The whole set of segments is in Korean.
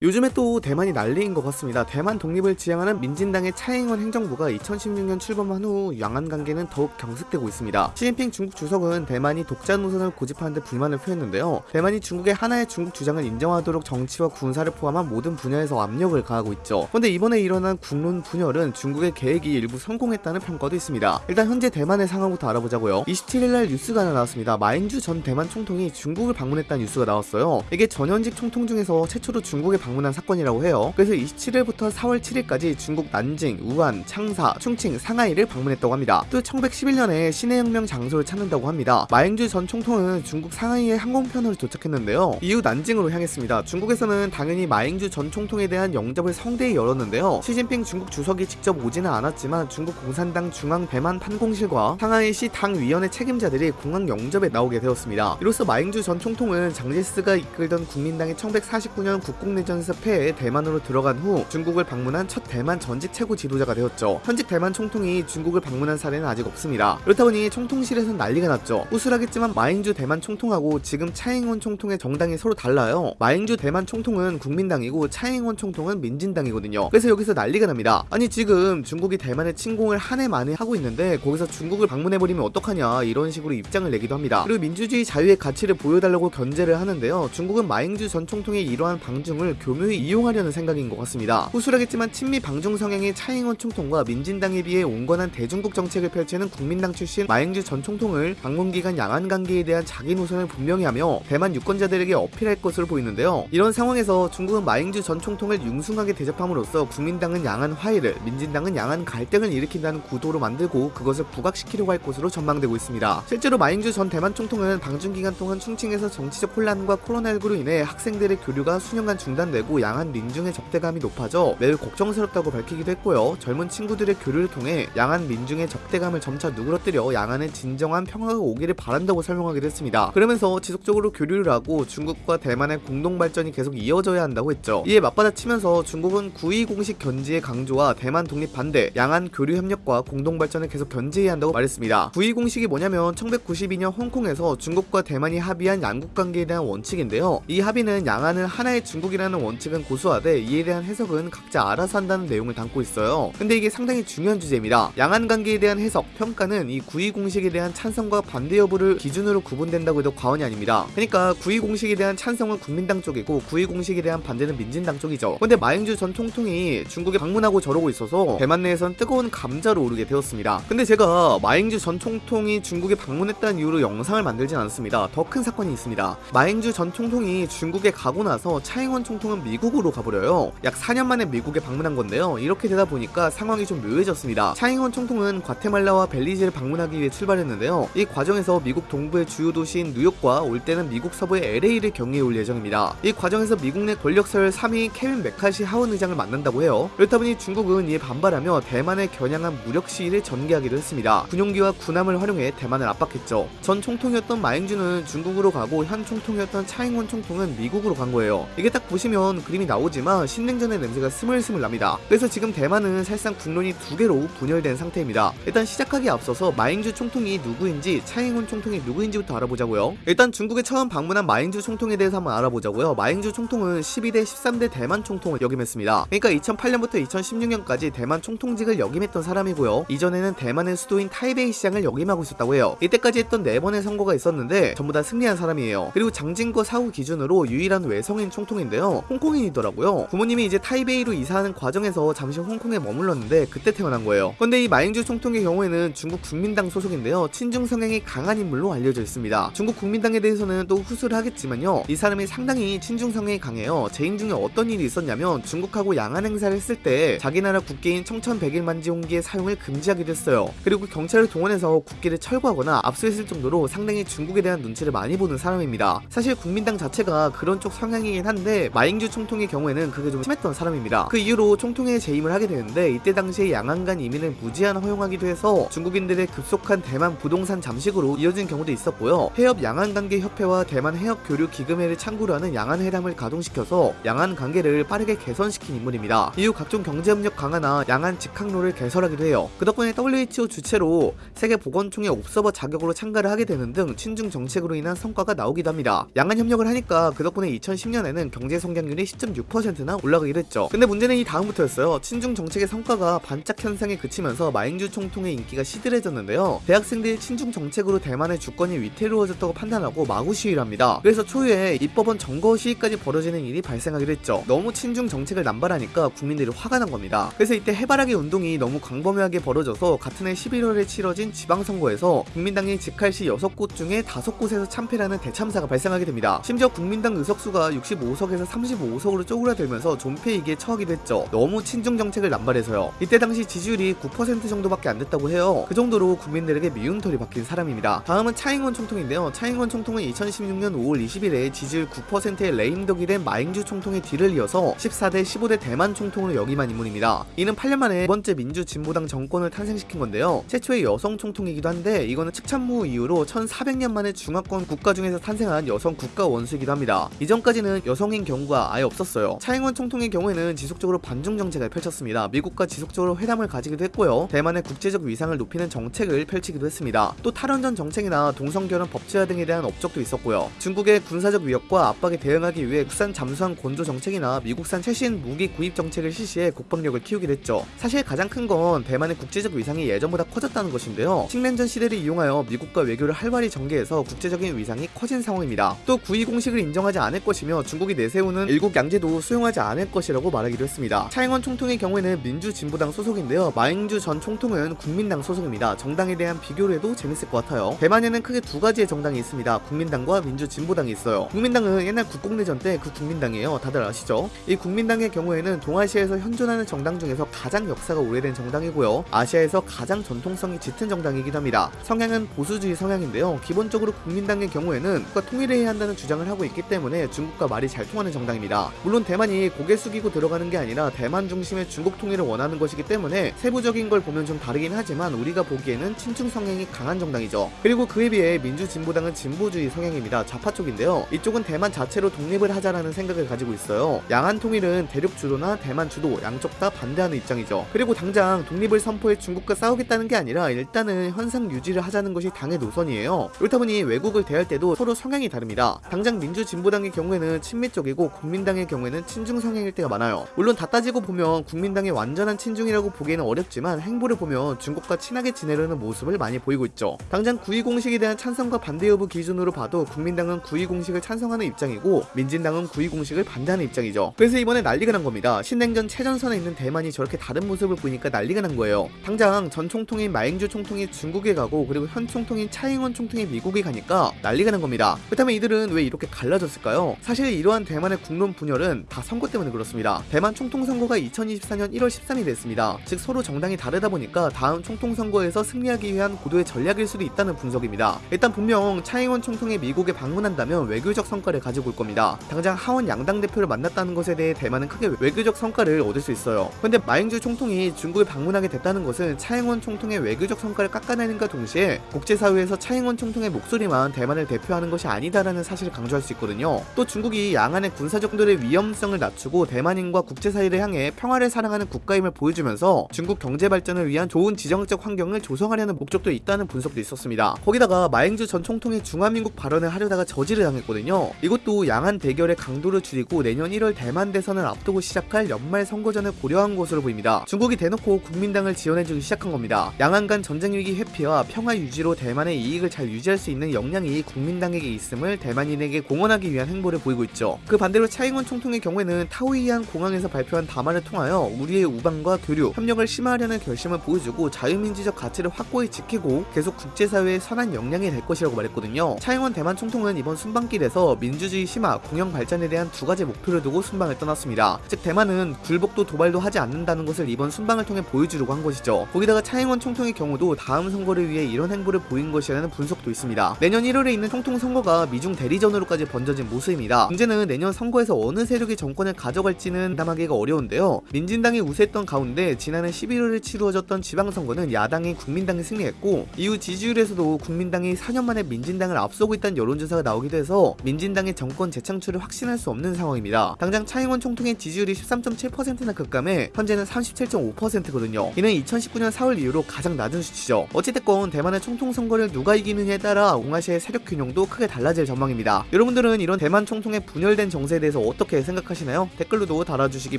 요즘에 또 대만이 난리인 것 같습니다. 대만 독립을 지향하는 민진당의 차잉원 행정부가 2016년 출범한 후 양안 관계는 더욱 경색되고 있습니다. 시진핑 중국 주석은 대만이 독자 노선을 고집하는 데 불만을 표했는데요. 대만이 중국의 하나의 중국 주장을 인정하도록 정치와 군사를 포함한 모든 분야에서 압력을 가하고 있죠. 그런데 이번에 일어난 국론 분열은 중국의 계획이 일부 성공했다는 평가도 있습니다. 일단 현재 대만의 상황부터 알아보자고요. 27일날 뉴스가 하나 나왔습니다. 마인주 전 대만 총통이 중국을 방문했다는 뉴스가 나왔어요. 이게 전현직 총통 중에서 최초로 중국에 방문한 사건이라고 해요. 그래서 27일부터 4월 7일까지 중국 난징, 우한, 창사, 충칭, 상하이를 방문했다고 합니다. 또 1911년에 신해혁명 장소를 찾는다고 합니다. 마행주 전 총통은 중국 상하이에 항공편으로 도착했는데요. 이후 난징으로 향했습니다. 중국에서는 당연히 마행주 전 총통에 대한 영접을 성대히 열었는데요. 시진핑 중국 주석이 직접 오지는 않았지만 중국 공산당 중앙 대만 판공실과 상하이시 당위원회 책임자들이 공항 영접에 나오게 되었습니다. 이로써 마행주 전 총통은 장제스가 이끌던 국민당의 1949년 국공내전 전에서 패해 대만으로 들어간 후 중국을 방문한 첫 대만 전직 최고 지도자가 되었죠. 현직 대만 총통이 중국을 방문한 사례는 아직 없습니다. 그렇다 보니 총통실에선 난리가 났죠. 우슬하겠지만 마잉주 대만 총통하고 지금 차잉원 총통의 정당이 서로 달라요. 마잉주 대만 총통은 국민당이고 차잉원 총통은 민진당이거든요. 그래서 여기서 난리가 납니다. 아니 지금 중국이 대만에 침공을 한 해 만에 하고 있는데 거기서 중국을 방문해버리면 어떡하냐 이런 식으로 입장을 내기도 합니다. 그리고 민주주의 자유의 가치를 보여달라고 견제를 하는데요. 중국은 마잉주 전 총통의 이러한 방중을 교묘히 이용하려는 생각인 것 같습니다. 후술하겠지만 친미 방중 성향의 차잉원 총통과 민진당에 비해 온건한 대중국 정책을 펼치는 국민당 출신 마행주 전 총통을 방문 기간 양안 관계에 대한 자기 노선을 분명히 하며 대만 유권자들에게 어필할 것으로 보이는데요. 이런 상황에서 중국은 마행주 전 총통을 융숭하게 대접함으로써 국민당은 양안 화해를 민진당은 양안 갈등을 일으킨다는 구도로 만들고 그것을 부각시키려고 할 것으로 전망되고 있습니다. 실제로 마행주 전 대만 총통은 방중 기간 동안 충칭에서 정치적 혼란과 코로나19로 인해 학생들의 교류가 수년간 중단돼 되고 양한 민중의 적대감이 높아져 매우 걱정스럽다고 밝히기도 했고요. 젊은 친구들의 교류를 통해 양한 민중의 적대감을 점차 누그러뜨려 양안의 진정한 평화가 오기를 바란다고 설명하기도 했습니다. 그러면서 지속적으로 교류를 하고 중국과 대만의 공동 발전이 계속 이어져야 한다고 했죠. 이에 맞받아치면서 중국은 9.2 공식 견지의 강조와 대만 독립 반대, 양안 교류 협력과 공동 발전을 계속 견지해야 한다고 말했습니다. 9.2 공식이 뭐냐면 1992년 홍콩에서 중국과 대만이 합의한 양국 관계에 대한 원칙인데요. 이 합의는 양안을 하나의 중국이라는 원칙은 고수하되 이에 대한 해석은 각자 알아서 한다는 내용을 담고 있어요. 근데 이게 상당히 중요한 주제입니다. 양안 관계에 대한 해석, 평가는 이 구이 공식에 대한 찬성과 반대 여부를 기준으로 구분된다고 해도 과언이 아닙니다. 그러니까 구이 공식에 대한 찬성은 국민당 쪽이고 구이 공식에 대한 반대는 민진당 쪽이죠. 근데 마잉주 전 총통이 중국에 방문하고 저러고 있어서 대만 내에선 뜨거운 감자로 오르게 되었습니다. 근데 제가 마잉주 전 총통이 중국에 방문했다는 이유로 영상을 만들진 않습니다. 더 큰 사건이 있습니다. 마잉주 전 총통이 중국에 가고 나서 차이잉원 총통은 처음 미국으로 가버려요. 약 4년 만에 미국에 방문한 건데요. 이렇게 되다 보니까 상황이 좀 묘해졌습니다. 차이잉원 총통은 과테말라와 벨리즈를 방문하기 위해 출발했는데요. 이 과정에서 미국 동부의 주요 도시인 뉴욕과 올 때는 미국 서부의 LA를 경유해 올 예정입니다. 이 과정에서 미국 내 권력서열 3위 케빈 매카시 하원 의장을 만난다고 해요. 그렇다 보니 중국은 이에 반발하며 대만에 겨냥한 무력 시위를 전개하기도 했습니다. 군용기와 군함을 활용해 대만을 압박했죠. 전 총통이었던 마잉주는 중국으로 가고 현 총통이었던 차이잉원 총통은 미국으로 간 거예요. 이게 딱 보시면 보면 그림이 나오지만 신냉전의 냄새가 스물스물 납니다. 그래서 지금 대만은 사실상 국론이 두 개로 분열된 상태입니다. 일단 시작하기에 앞서서 마잉주 총통이 누구인지 차이잉원 총통이 누구인지부터 알아보자고요. 일단 중국에 처음 방문한 마잉주 총통에 대해서 한번 알아보자고요. 마잉주 총통은 12대 13대 대만 총통을 역임했습니다. 그러니까 2008년부터 2016년까지 대만 총통직을 역임했던 사람이고요. 이전에는 대만의 수도인 타이베이 시장을 역임하고 있었다고 해요. 이때까지 했던 4번의 선거가 있었는데 전부 다 승리한 사람이에요. 그리고 장징궈 사후 기준으로 유일한 외성인 총통인데요. 홍콩인이더라고요. 부모님이 이제 타이베이로 이사하는 과정에서 잠시 홍콩에 머물렀는데 그때 태어난 거예요. 근데 이 마잉주 총통의 경우에는 중국 국민당 소속인데요. 친중 성향이 강한 인물로 알려져 있습니다. 중국 국민당에 대해서는 또 후술을 하겠지만요. 이 사람이 상당히 친중 성향이 강해요. 재임 중에 어떤 일이 있었냐면 중국하고 양안 행사를 했을 때 자기 나라 국기인 청천백일 만지 홍기의 사용을 금지하기도 했어요. 그리고 경찰을 동원해서 국기를 철거하거나 압수했을 정도로 상당히 중국에 대한 눈치를 많이 보는 사람입니다. 사실 국민당 자체가 그런 쪽 성향이긴 한데 마잉 주 총통의 경우에는 그게 좀 심했던 사람입니다. 그 이후로 총통에 재임을 하게 되는데 이때 당시에 양안간 이민을 무제한 허용하기도 해서 중국인들의 급속한 대만 부동산 잠식으로 이어진 경우도 있었고요. 해협 양안관계 협회와 대만 해협 교류 기금회를 창구로 하는 양안회담을 가동시켜서 양안 관계를 빠르게 개선시킨 인물입니다. 이후 각종 경제협력 강화나 양안 직항로를 개설하기도 해요. 그 덕분에 WHO 주체로 세계보건총회 옵서버 자격으로 참가를 하게 되는 등 친중 정책으로 인한 성과가 나오기도 합니다. 양안 협력을 하니까 그 덕분에 2010년에는 경제 성장 이 경쟁률이 10.6%나 올라가기로 했죠. 근데 문제는 이 다음부터였어요. 친중 정책의 성과가 반짝 현상에 그치면서 마잉주 총통의 인기가 시들해졌는데요. 대학생들이 친중 정책으로 대만의 주권이 위태로워졌다고 판단하고 마구 시위를 합니다. 그래서 초유에 입법원 점거 시위까지 벌어지는 일이 발생하기로 했죠. 너무 친중 정책을 남발하니까 국민들이 화가 난 겁니다. 그래서 이때 해바라기 운동이 너무 광범위하게 벌어져서 같은 해 11월에 치러진 지방선거에서 국민당이 직할시 6곳 중에 5곳에서 참패라는 대참사가 발생하게 됩니다. 심지어 국민당 의석수가 65석에서 35 석으로 쪼그라들면서 존폐이기에 처하기도 했죠. 너무 친중 정책을 남발해서요. 이때 당시 지지율이 9% 정도밖에 안 됐다고 해요. 그 정도로 국민들에게 미움털이 박힌 사람입니다. 다음은 차잉원 총통인데요. 차잉원 총통은 2016년 5월 20일에 지지율 9%의 레임덕이 된 마잉주 총통의 뒤를 이어서 14대 15대 대만 총통으로 역임한 인물입니다. 이는 8년 만에 두 번째 민주 진보당 정권을 탄생시킨 건데요. 최초의 여성 총통이기도 한데 이거는 측참무 이후로 1400년 만에 중화권 국가 중에서 탄생한 여성 국가 원수이기도 합니다. 이전까지는 여성인 경우가 아예 없었어요. 차잉원 총통의 경우에는 지속적으로 반중 정책을 펼쳤습니다. 미국과 지속적으로 회담을 가지기도 했고요. 대만의 국제적 위상을 높이는 정책을 펼치기도 했습니다. 또 탈원전 정책이나 동성결혼 법제화 등에 대한 업적도 있었고요. 중국의 군사적 위협과 압박에 대응하기 위해 국산 잠수함 건조 정책이나 미국산 최신 무기 구입 정책을 실시해 국방력을 키우기도 했죠. 사실 가장 큰 건 대만의 국제적 위상이 예전보다 커졌다는 것인데요. 식민전 시대를 이용하여 미국과 외교를 활발히 전개해서 국제적인 위상이 커진 상황입니다. 또 구이 공식을 인정하지 않을 것이며 중국이 내세우는 일국 양제도 수용하지 않을 것이라고 말하기도 했습니다. 차잉원 총통의 경우에는 민주진보당 소속인데요. 마잉주 전 총통은 국민당 소속입니다. 정당에 대한 비교를 해도 재밌을 것 같아요. 대만에는 크게 두 가지의 정당이 있습니다. 국민당과 민주진보당이 있어요. 국민당은 옛날 국공내전 때 그 국민당이에요. 다들 아시죠? 이 국민당의 경우에는 동아시아에서 현존하는 정당 중에서 가장 역사가 오래된 정당이고요. 아시아에서 가장 전통성이 짙은 정당이기도 합니다. 성향은 보수주의 성향인데요. 기본적으로 국민당의 경우에는 국가 통일을 해야 한다는 주장을 하고 있기 때문에 중국과 말이 잘 통하는 정당입니다. 물론 대만이 고개 숙이고 들어가는 게 아니라 대만 중심의 중국 통일을 원하는 것이기 때문에 세부적인 걸 보면 좀 다르긴 하지만 우리가 보기에는 친중 성향이 강한 정당이죠. 그리고 그에 비해 민주진보당은 진보주의 성향입니다. 좌파 쪽인데요. 이쪽은 대만 자체로 독립을 하자라는 생각을 가지고 있어요. 양안 통일은 대륙 주도나 대만 주도 양쪽 다 반대하는 입장이죠. 그리고 당장 독립을 선포해 중국과 싸우겠다는 게 아니라 일단은 현상 유지를 하자는 것이 당의 노선이에요. 그렇다 보니 외국을 대할 때도 서로 성향이 다릅니다. 당장 민주진보당의 경우에는 친미 쪽이고 국민 당의 경우에는 친중 성향일 때가 많아요. 물론 다 따지고 보면 국민당의 완전한 친중이라고 보기에는 어렵지만 행보를 보면 중국과 친하게 지내려는 모습을 많이 보이고 있죠. 당장 구이 공식에 대한 찬성과 반대 여부 기준으로 봐도 국민당은 구이 공식을 찬성하는 입장이고 민진당은 구이 공식을 반대하는 입장이죠. 그래서 이번에 난리가 난 겁니다. 신냉전 최전선에 있는 대만이 저렇게 다른 모습을 보이니까 난리가 난 거예요. 당장 전 총통인 마잉주 총통이 중국에 가고 그리고 현 총통인 차잉원 총통이 미국에 가니까 난리가 난 겁니다. 그렇다면 이들은 왜 이렇게 갈라졌을까요? 사실 이러한 대만의 국론 분열은 다 선거 때문에 그렇습니다. 대만 총통 선거가 2024년 1월 13일에 됐습니다. 즉 서로 정당이 다르다 보니까 다음 총통 선거에서 승리하기 위한 고도의 전략일 수도 있다는 분석입니다. 일단 분명 차잉원 총통이 미국에 방문한다면 외교적 성과를 가지고 올 겁니다. 당장 하원 양당 대표를 만났다는 것에 대해 대만은 크게 외교적 성과를 얻을 수 있어요. 근데 마잉주 총통이 중국을 방문하게 됐다는 것은 차잉원 총통의 외교적 성과를 깎아내는과 동시에 국제사회에서 차잉원 총통의 목소리만 대만을 대표하는 것이 아니다라는 사실을 강조할 수 있거든요. 또 중국이 양안의 군사적 도의 위험성을 낮추고 대만인과 국제사회를 향해 평화를 사랑하는 국가임을 보여주면서 중국 경제 발전을 위한 좋은 지정학적 환경을 조성하려는 목적도 있다는 분석도 있었습니다. 거기다가 마잉주 전 총통의 중화민국 발언을 하려다가 저지를 당했거든요. 이것도 양안 대결의 강도를 줄이고 내년 1월 대만 대선을 앞두고 시작할 연말 선거전을 고려한 것으로 보입니다. 중국이 대놓고 국민당을 지원해주기 시작한 겁니다. 양안 간 전쟁 위기 회피와 평화 유지로 대만의 이익을 잘 유지할 수 있는 역량이 국민당에게 있음을 대만인에게 공언하기 위한 행보를 보이고 있죠. 그 반대로 차잉원 총통의 경우에는 타오이안 공항에서 발표한 담화를 통하여 우리의 우방과 교류, 협력을 심화하려는 결심을 보여주고 자유민주적 가치를 확고히 지키고 계속 국제사회의 선한 역량이 될 것이라고 말했거든요. 차잉원 대만 총통은 이번 순방길에서 민주주의 심화, 공영 발전에 대한 두 가지 목표를 두고 순방을 떠났습니다. 즉 대만은 굴복도 도발도 하지 않는다는 것을 이번 순방을 통해 보여주려고 한 것이죠. 거기다가 차잉원 총통의 경우도 다음 선거를 위해 이런 행보를 보인 것이라는 분석도 있습니다. 내년 1월에 있는 총통 선거가 미중 대리전으로까지 번져진 모습입니다. 문제는 내년 선거에서 어느 세력이 정권을 가져갈지는 담하기가 어려운데요. 민진당이 우세했던 가운데 지난해 11월에 치루어졌던 지방선거는 야당인 국민당이 승리했고 이후 지지율에서도 국민당이 4년 만에 민진당을 앞서고 있다는 여론조사가 나오기도 해서 민진당의 정권 재창출을 확신할 수 없는 상황입니다. 당장 차잉원 총통의 지지율이 13.7%나 급감해 현재는 37.5%거든요. 이는 2019년 4월 이후로 가장 낮은 수치죠. 어찌됐건 대만의 총통 선거를 누가 이기느냐에 따라 동아시아의 세력 균형도 크게 달라질 전망입니다. 여러분들은 이런 대만 총통의 분열된 정세에 대해서 대해서 어떻게 생각하시나요? 댓글로도 달아주시기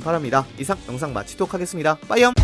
바랍니다. 이상 영상 마치도록 하겠습니다. 빠이염!